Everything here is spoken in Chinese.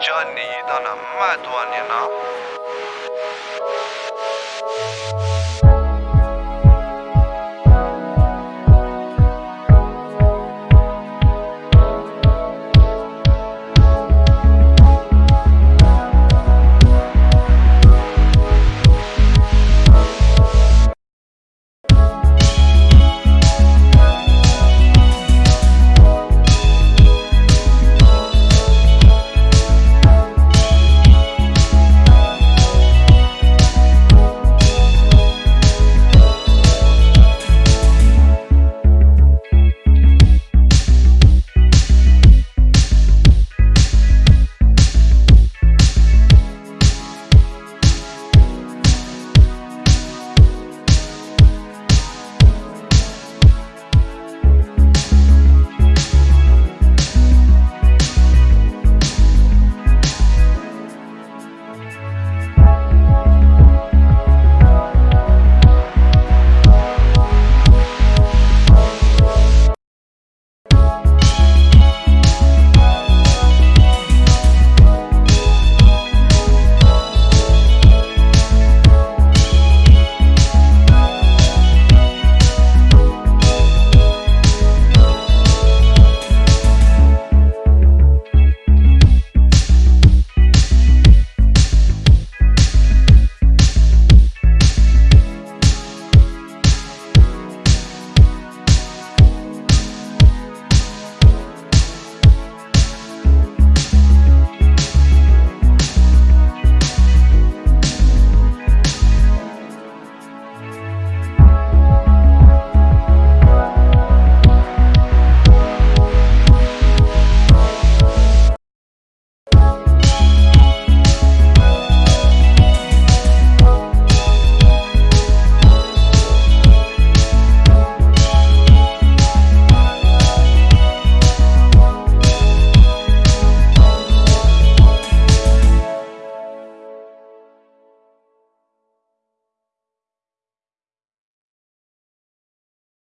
教你到那么多年了。